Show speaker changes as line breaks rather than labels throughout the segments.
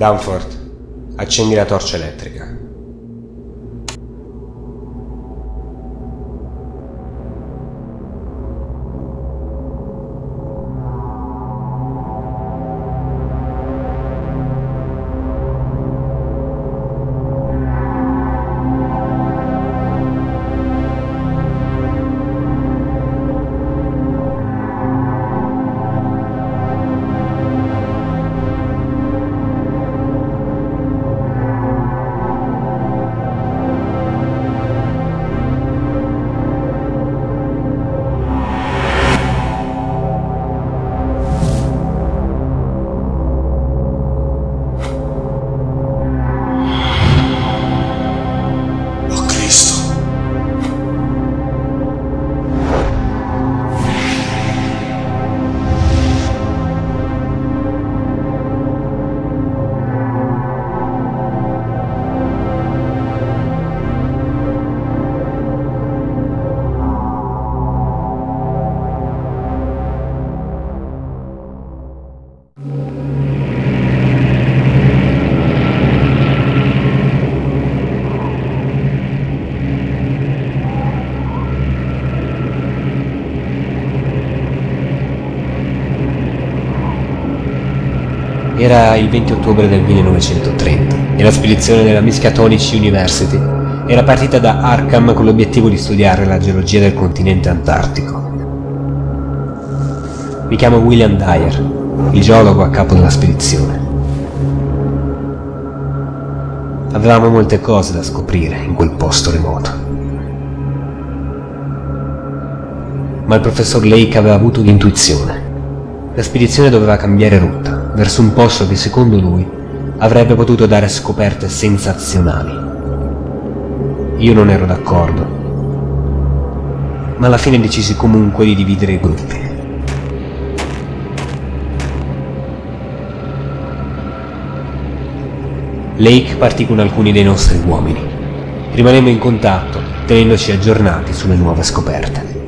Danforth, accendi la torcia elettrica. Era il 20 ottobre del 1930 e la spedizione della Miskatonic University era partita da Arkham con l'obiettivo di studiare la geologia del continente antartico. Mi chiamo William Dyer, il geologo a capo della spedizione. Avevamo molte cose da scoprire in quel posto remoto. Ma il professor Lake aveva avuto un'intuizione. La spedizione doveva cambiare rotta, verso un posto che secondo lui avrebbe potuto dare scoperte sensazionali. Io non ero d'accordo, ma alla fine decisi comunque di dividere i gruppi. Lake partì con alcuni dei nostri uomini. Rimanemmo in contatto, tenendoci aggiornati sulle nuove scoperte.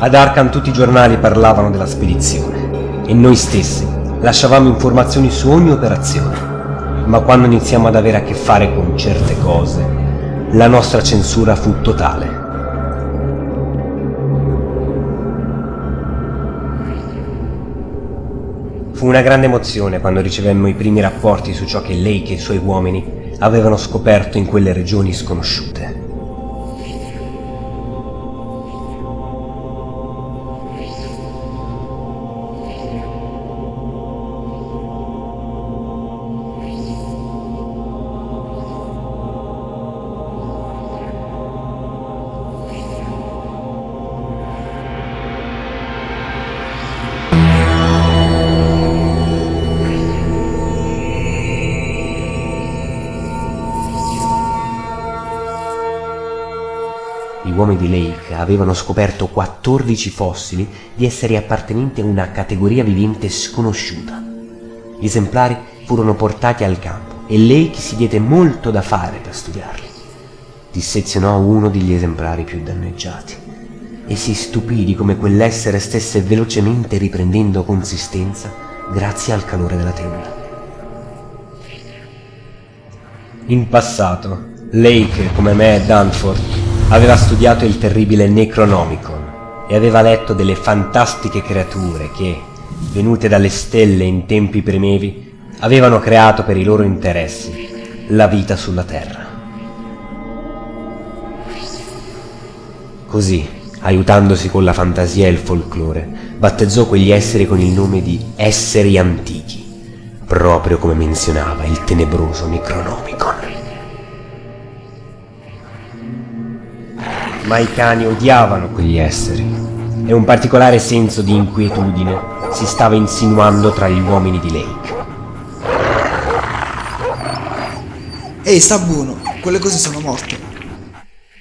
Ad Arkham tutti i giornali parlavano della spedizione e noi stessi lasciavamo informazioni su ogni operazione. Ma quando iniziamo ad avere a che fare con certe cose, la nostra censura fu totale. Fu una grande emozione quando ricevemmo i primi rapporti su ciò che Lake e i suoi uomini avevano scoperto in quelle regioni sconosciute. Uomini di Lake avevano scoperto 14 fossili di esseri appartenenti a una categoria vivente sconosciuta. Gli esemplari furono portati al campo e Lake si diede molto da fare per studiarli. Dissezionò uno degli esemplari più danneggiati e si stupì di come quell'essere stesse velocemente riprendendo consistenza grazie al calore della tenda. In passato, Lake, come me e Danforth, aveva studiato il terribile Necronomicon e aveva letto delle fantastiche creature che, venute dalle stelle in tempi primevi, avevano creato per i loro interessi la vita sulla Terra. Così, aiutandosi con la fantasia e il folklore, battezzò quegli esseri con il nome di esseri antichi, proprio come menzionava il tenebroso Necronomicon. Ma i cani odiavano quegli esseri e un particolare senso di inquietudine si stava insinuando tra gli uomini di Lake.
Ehi, sta buono, quelle cose sono morte.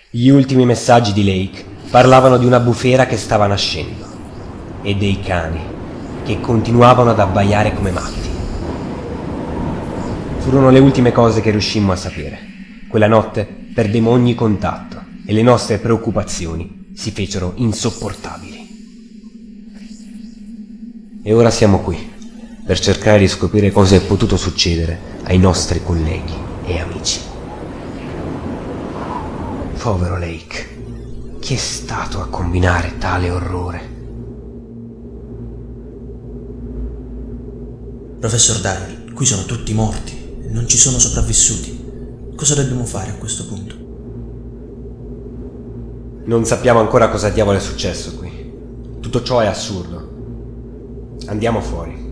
Gli ultimi messaggi di Lake parlavano di una bufera che stava nascendo e dei cani che continuavano ad abbaiare come matti. Furono le ultime cose che riuscimmo a sapere. Quella notte perdemmo ogni contatto e le nostre preoccupazioni si fecero insopportabili. E ora siamo qui, per cercare di scoprire cosa è potuto succedere ai nostri colleghi e amici. Povero Lake. Chi è stato a combinare tale orrore?
Professor Daniel, qui sono tutti morti, non ci sono sopravvissuti. Cosa dobbiamo fare a questo punto?
Non sappiamo ancora cosa diavolo è successo qui. Tutto ciò è assurdo. Andiamo fuori.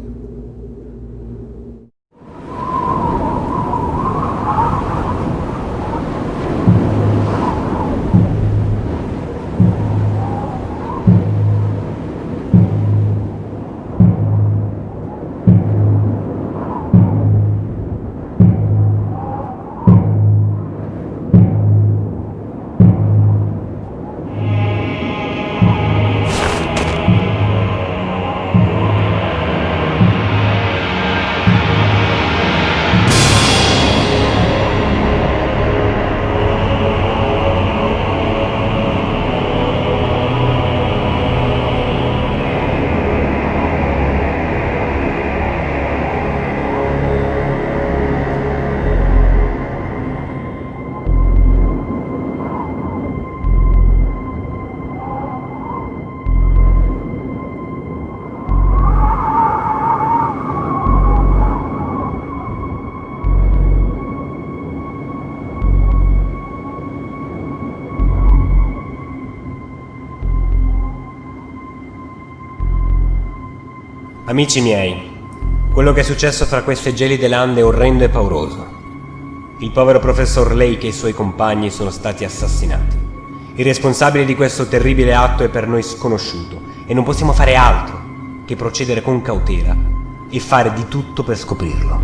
Amici miei, quello che è successo fra queste gelide lande è orrendo e pauroso. Il povero professor Lake e i suoi compagni sono stati assassinati. Il responsabile di questo terribile atto è per noi sconosciuto e non possiamo fare altro che procedere con cautela e fare di tutto per scoprirlo.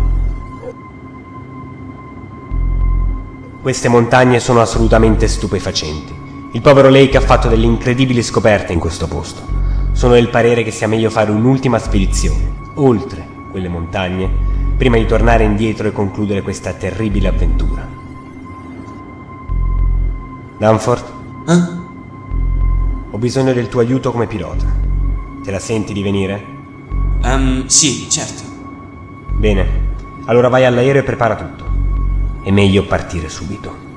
Queste montagne sono assolutamente stupefacenti. Il povero Lake ha fatto delle incredibili scoperte in questo posto sono del parere che sia meglio fare un'ultima spedizione, oltre quelle montagne, prima di tornare indietro e concludere questa terribile avventura. Danforth?
Eh?
Ho bisogno del tuo aiuto come pilota. Te la senti di venire?
Um, sì, certo.
Bene, allora vai all'aereo e prepara tutto. È meglio partire subito.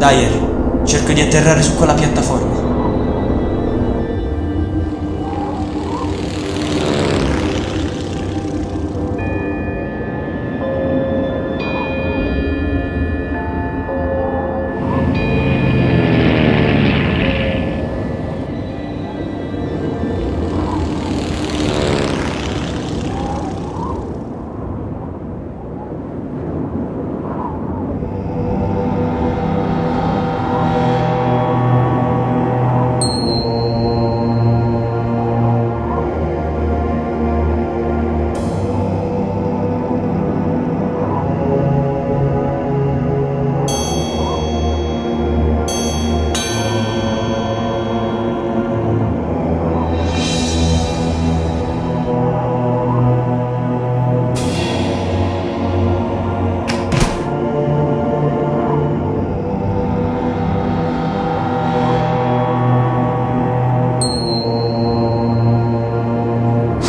Dai Harry, cerco di atterrare su quella piattaforma.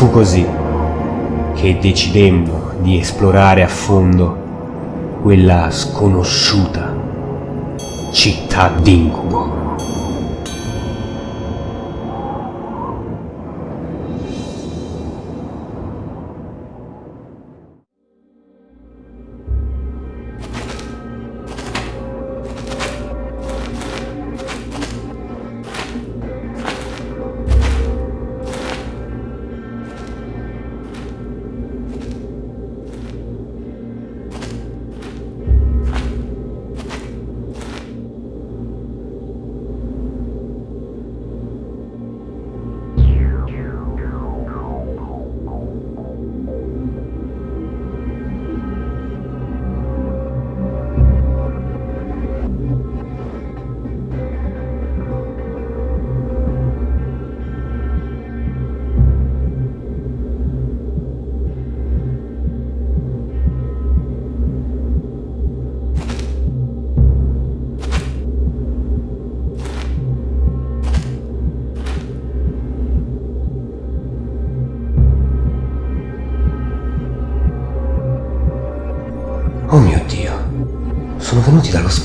Fu così che decidemmo di esplorare a fondo quella sconosciuta città d'incubo.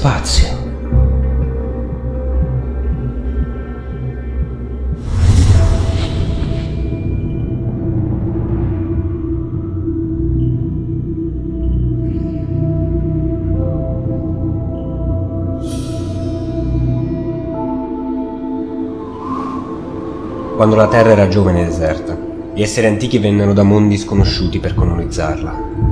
Spazio. Quando la Terra era giovane e deserta, gli esseri antichi vennero da mondi sconosciuti per colonizzarla.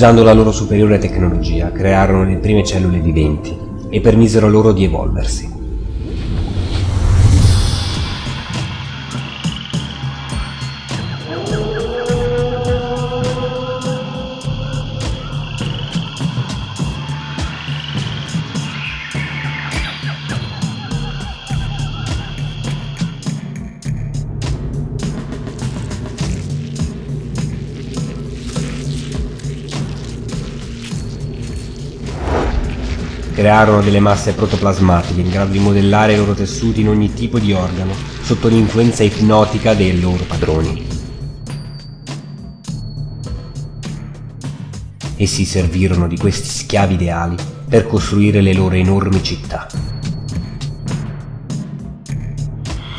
Usando la loro superiore tecnologia, crearono le prime cellule viventi e permisero loro di evolversi. Crearono delle masse protoplasmatiche in grado di modellare i loro tessuti in ogni tipo di organo sotto l'influenza ipnotica dei loro padroni. Essi servirono di questi schiavi ideali per costruire le loro enormi città.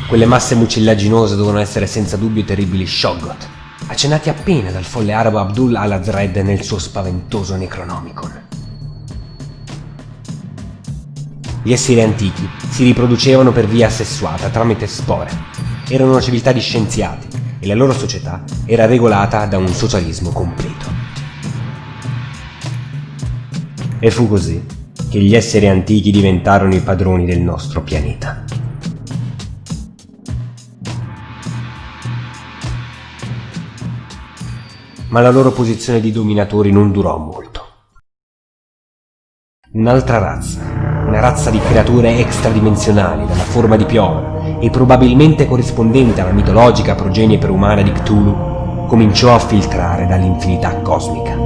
Quelle masse mucillaginose dovevano essere senza dubbio terribili Shoggoth, accennati appena dal folle arabo Abdul al-Azred nel suo spaventoso Necronomicon. Gli esseri antichi si riproducevano per via sessuata tramite spore. Erano una civiltà di scienziati e la loro società era regolata da un socialismo completo. E fu così che gli esseri antichi diventarono i padroni del nostro pianeta. Ma la loro posizione di dominatori non durò molto. Un'altra razza, una razza di creature extradimensionali dalla forma di piovra e probabilmente corrispondente alla mitologica progenie perumana di Cthulhu, cominciò a filtrare dall'infinità cosmica.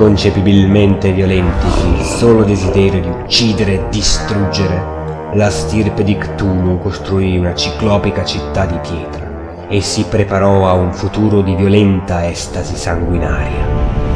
Inconcepibilmente violenti il solo desiderio di uccidere e distruggere, la stirpe di Cthulhu costruì una ciclopica città di pietra e si preparò a un futuro di violenta estasi sanguinaria.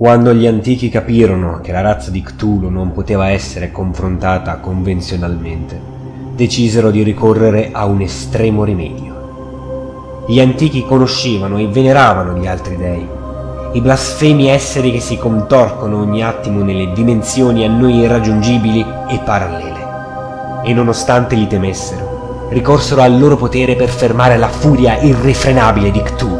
Quando gli antichi capirono che la razza di Cthulhu non poteva essere confrontata convenzionalmente, decisero di ricorrere a un estremo rimedio. Gli antichi conoscevano e veneravano gli altri dei, i blasfemi esseri che si contorcono ogni attimo nelle dimensioni a noi irraggiungibili e parallele. E nonostante li temessero, ricorsero al loro potere per fermare la furia irrefrenabile di Cthulhu.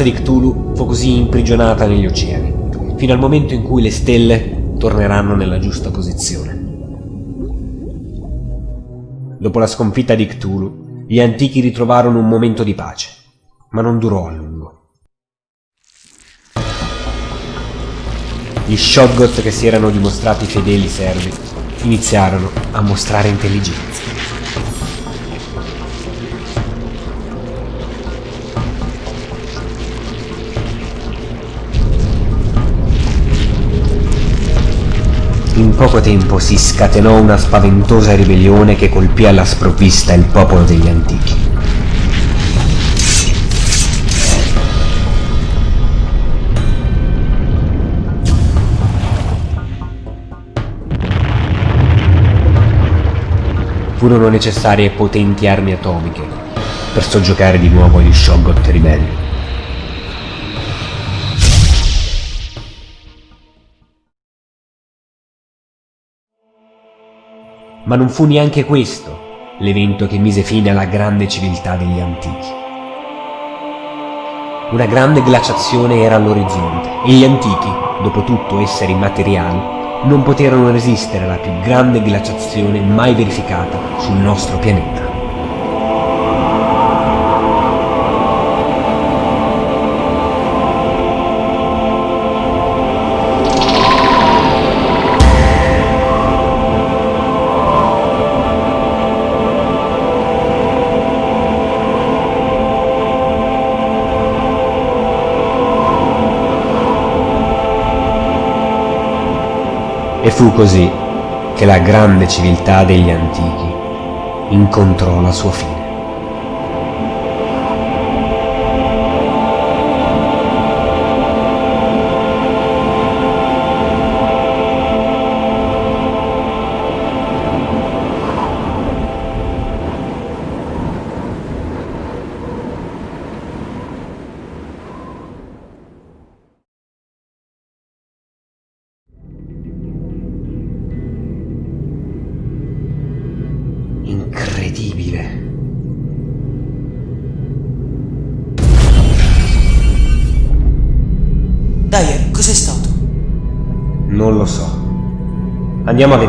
Razza di Cthulhu fu così imprigionata negli oceani, fino al momento in cui le stelle torneranno nella giusta posizione. Dopo la sconfitta di Cthulhu, gli antichi ritrovarono un momento di pace, ma non durò a lungo. Gli Shoggoth che si erano dimostrati fedeli servi iniziarono a mostrare intelligenza. In poco tempo si scatenò una spaventosa ribellione che colpì alla sprovvista il popolo degli antichi. Furono necessarie potenti armi atomiche per soggiocare di nuovo gli Shoggoth ribelli. Ma non fu neanche questo l'evento che mise fine alla grande civiltà degli antichi. Una grande glaciazione era all'orizzonte e gli antichi, dopo tutto esseri immateriali, non poterono resistere alla più grande glaciazione mai verificata sul nostro pianeta. E fu così che la grande civiltà degli antichi incontrò la sua fine. Andiamo a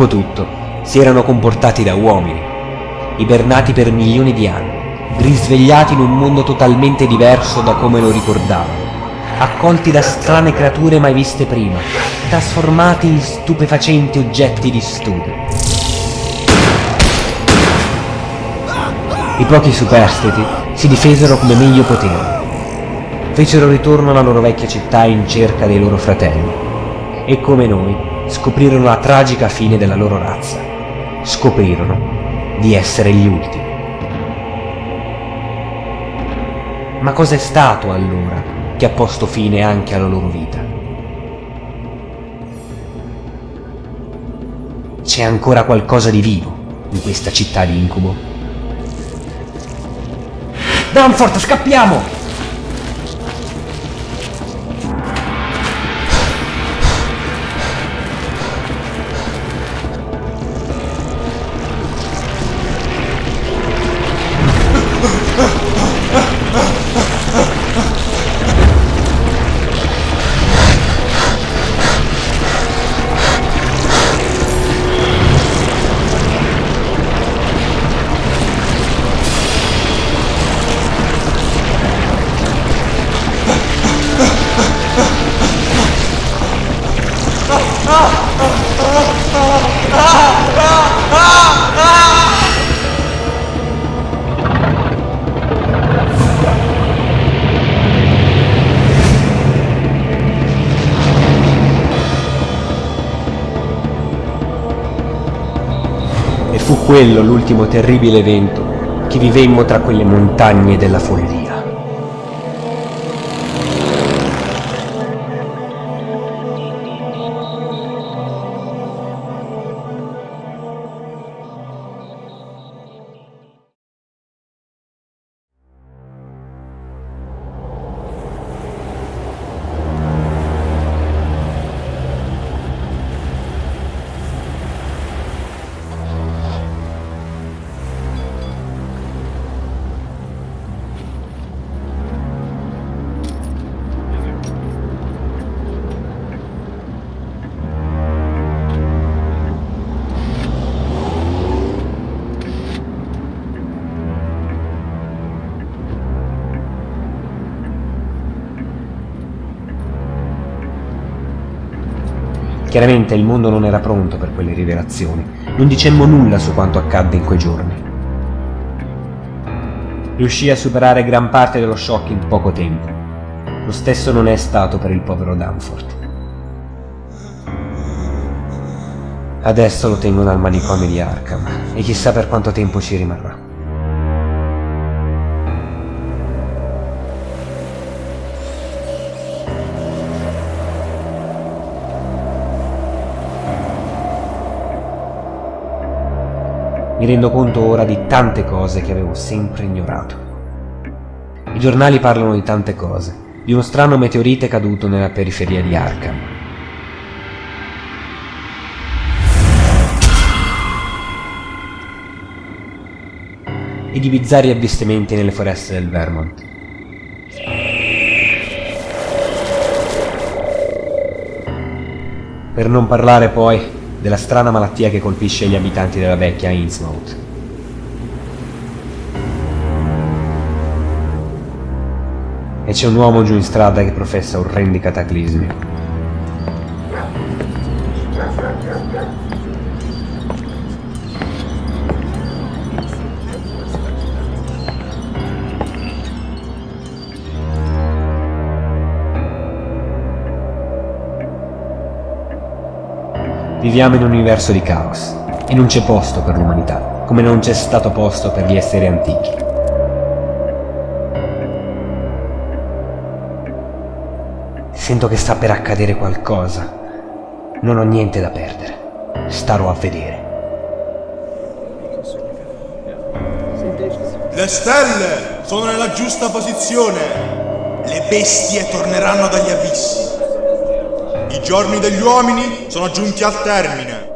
Dopotutto, si erano comportati da uomini, ibernati per milioni di anni, risvegliati in un mondo totalmente diverso da come lo ricordavano, accolti da strane creature mai viste prima, trasformati in stupefacenti oggetti di studio. I pochi superstiti si difesero come meglio potevano. Fecero ritorno alla loro vecchia città in cerca dei loro fratelli e come noi scoprirono la tragica fine della loro razza. Scoprirono di essere gli ultimi. Ma cos'è stato allora che ha posto fine anche alla loro vita? C'è ancora qualcosa di vivo in questa città di incubo? Danford, scappiamo! Quello l'ultimo terribile evento che vivemmo tra quelle montagne della follia. Chiaramente il mondo non era pronto per quelle rivelazioni. Non dicemmo nulla su quanto accadde in quei giorni. Riuscì a superare gran parte dello shock in poco tempo. Lo stesso non è stato per il povero Danforth. Adesso lo tengono al manicomio di Arkham e chissà per quanto tempo ci rimarrà. Mi rendo conto ora di tante cose che avevo sempre ignorato. I giornali parlano di tante cose, di uno strano meteorite caduto nella periferia di Arkham. E di bizzarri avvistamenti nelle foreste del Vermont. Per non parlare poi della strana malattia che colpisce gli abitanti della vecchia Innsmouth. E c'è un uomo giù in strada che professa orrendi cataclismi. Viviamo in un universo di caos e non c'è posto per l'umanità, come non c'è stato posto per gli esseri antichi. Sento che sta per accadere qualcosa. Non ho niente da perdere. Starò a vedere.
Le stelle sono nella giusta posizione. Le bestie torneranno dagli abissi. I giorni degli uomini sono giunti al termine.